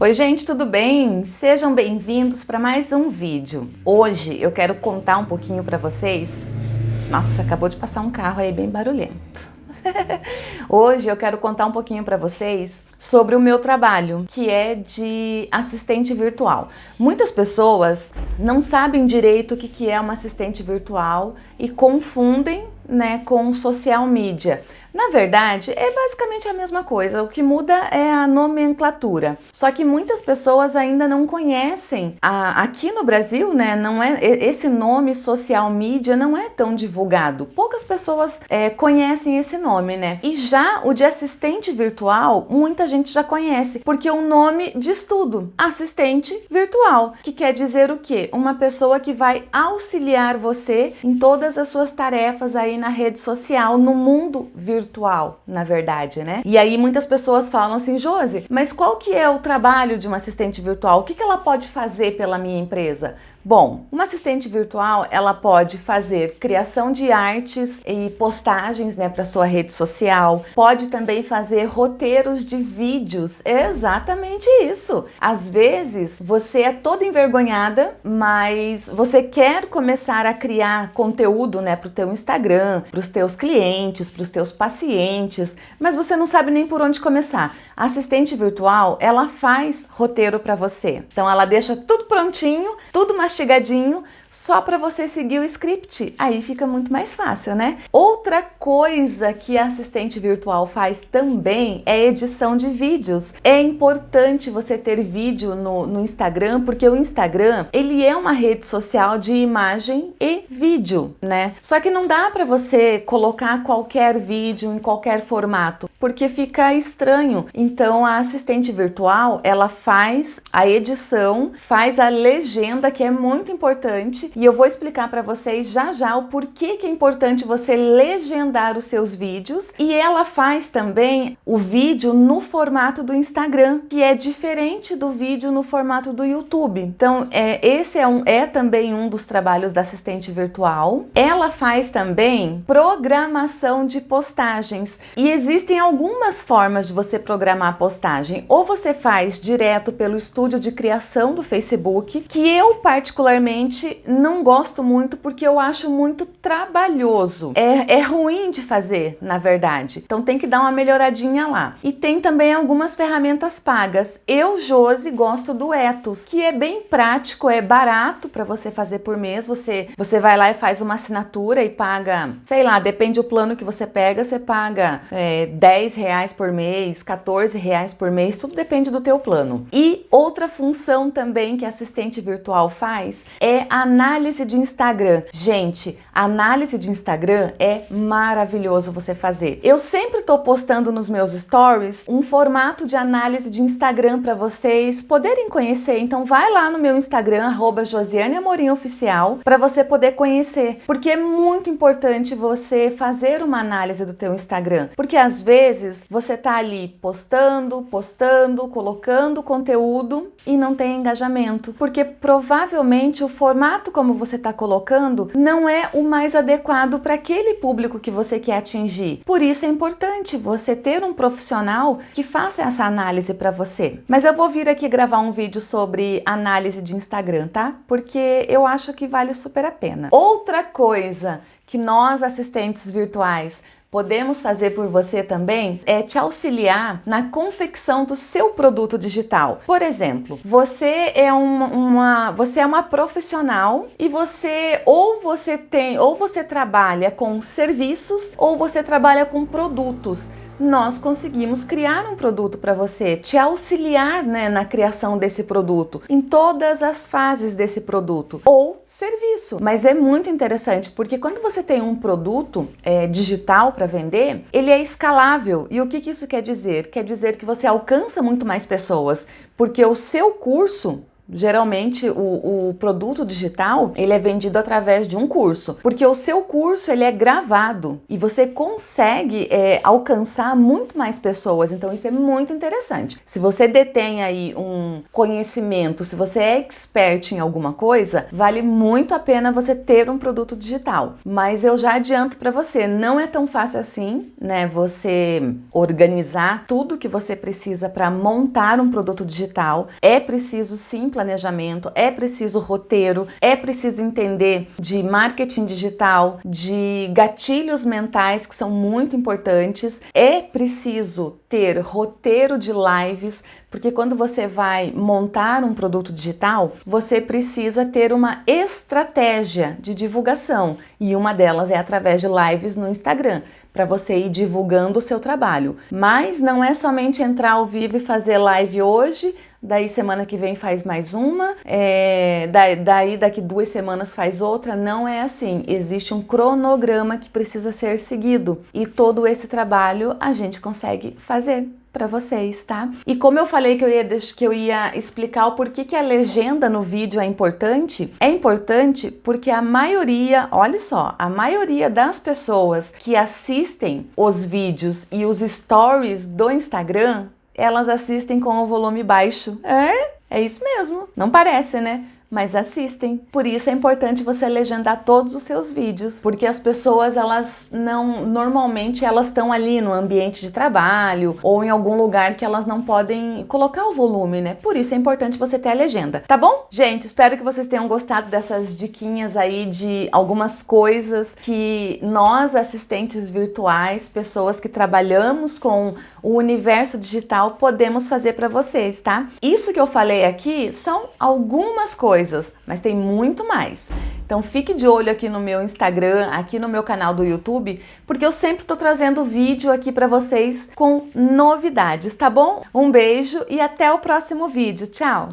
Oi gente, tudo bem? Sejam bem-vindos para mais um vídeo. Hoje eu quero contar um pouquinho para vocês... Nossa, acabou de passar um carro aí bem barulhento. Hoje eu quero contar um pouquinho para vocês sobre o meu trabalho, que é de assistente virtual. Muitas pessoas não sabem direito o que é uma assistente virtual e confundem né, com social media. Na verdade, é basicamente a mesma coisa, o que muda é a nomenclatura. Só que muitas pessoas ainda não conhecem. A, aqui no Brasil, né, não é esse nome social media não é tão divulgado. Poucas pessoas é, conhecem esse nome, né? E já o de assistente virtual, muita gente já conhece, porque o nome diz tudo. Assistente virtual, que quer dizer o quê? Uma pessoa que vai auxiliar você em todas as suas tarefas aí na rede social, no mundo virtual na verdade, né? E aí muitas pessoas falam assim, Josi, mas qual que é o trabalho de uma assistente virtual? O que, que ela pode fazer pela minha empresa? Bom, uma assistente virtual, ela pode fazer criação de artes e postagens né, para sua rede social, pode também fazer roteiros de vídeos, é exatamente isso. Às vezes, você é toda envergonhada, mas você quer começar a criar conteúdo né, para o teu Instagram, para os teus clientes, para os teus pacientes, mas você não sabe nem por onde começar. A assistente virtual, ela faz roteiro para você. Então, ela deixa tudo prontinho, tudo mastigadinho só para você seguir o script. Aí fica muito mais fácil, né? Outra coisa que a assistente virtual faz também é edição de vídeos. É importante você ter vídeo no, no Instagram, porque o Instagram, ele é uma rede social de imagem e vídeo, né? Só que não dá para você colocar qualquer vídeo em qualquer formato, porque fica estranho. Então a assistente virtual, ela faz a edição, faz a legenda, que é muito importante, e eu vou explicar para vocês já já o porquê que é importante você legendar os seus vídeos e ela faz também o vídeo no formato do Instagram, que é diferente do vídeo no formato do YouTube. Então, é, esse é, um, é também um dos trabalhos da assistente virtual. Ela faz também programação de postagens e existem algumas formas de você programar a postagem. Ou você faz direto pelo estúdio de criação do Facebook, que eu particularmente não gosto muito porque eu acho muito trabalhoso. É, é ruim de fazer, na verdade. Então tem que dar uma melhoradinha lá. E tem também algumas ferramentas pagas. Eu, Josi, gosto do Etos, que é bem prático, é barato para você fazer por mês. Você, você vai lá e faz uma assinatura e paga, sei lá, depende do plano que você pega, você paga é, 10 reais por mês, 14 reais por mês, tudo depende do teu plano. E outra função também que assistente virtual faz é Análise de Instagram. Gente, análise de Instagram é maravilhoso você fazer. Eu sempre estou postando nos meus stories um formato de análise de Instagram para vocês poderem conhecer. Então vai lá no meu Instagram, arroba Josiane Amorim Oficial, para você poder conhecer. Porque é muito importante você fazer uma análise do teu Instagram. Porque às vezes você tá ali postando, postando, colocando conteúdo e não tem engajamento. Porque provavelmente o formato como você está colocando não é o mais adequado para aquele público que você quer atingir. Por isso é importante você ter um profissional que faça essa análise para você. Mas eu vou vir aqui gravar um vídeo sobre análise de Instagram, tá? Porque eu acho que vale super a pena. Outra coisa que nós assistentes virtuais podemos fazer por você também é te auxiliar na confecção do seu produto digital. Por exemplo, você é uma, uma, você é uma profissional e você ou você tem ou você trabalha com serviços ou você trabalha com produtos nós conseguimos criar um produto para você, te auxiliar né, na criação desse produto, em todas as fases desse produto ou serviço. Mas é muito interessante porque quando você tem um produto é, digital para vender, ele é escalável. E o que, que isso quer dizer? Quer dizer que você alcança muito mais pessoas, porque o seu curso Geralmente o, o, produto digital ele é vendido através de um curso, porque o seu curso ele é gravado e você consegue é, alcançar muito mais pessoas, então isso é muito interessante. Se você detém aí um, conhecimento, se você é expert em alguma coisa, vale muito a pena você ter um produto digital. Mas eu já adianto para você, não é tão fácil assim, né? Você organizar tudo que você precisa para montar um produto digital. É preciso sim planejamento, é preciso roteiro, é preciso entender de marketing digital, de gatilhos mentais que são muito importantes. É preciso ter roteiro de lives, porque quando você vai montar um produto digital, você precisa ter uma estratégia de divulgação e uma delas é através de lives no Instagram para você ir divulgando o seu trabalho. Mas não é somente entrar ao vivo e fazer live hoje, daí semana que vem faz mais uma, é, daí daqui duas semanas faz outra, não é assim. Existe um cronograma que precisa ser seguido e todo esse trabalho a gente consegue fazer para vocês, tá? E como eu falei que eu ia, que eu ia explicar o porquê que a legenda no vídeo é importante, é importante porque a maioria, olha só, a maioria das pessoas que assistem os vídeos e os stories do Instagram, elas assistem com o volume baixo. É? É isso mesmo. Não parece, né? Mas assistem. Por isso é importante você legendar todos os seus vídeos, porque as pessoas elas não normalmente elas estão ali no ambiente de trabalho ou em algum lugar que elas não podem colocar o volume, né? Por isso é importante você ter a legenda, tá bom? Gente, espero que vocês tenham gostado dessas diquinhas aí de algumas coisas que nós assistentes virtuais, pessoas que trabalhamos com o universo digital podemos fazer para vocês, tá? Isso que eu falei aqui são algumas coisas coisas, mas tem muito mais. Então fique de olho aqui no meu Instagram, aqui no meu canal do YouTube, porque eu sempre estou trazendo vídeo aqui para vocês com novidades, tá bom? Um beijo e até o próximo vídeo. Tchau!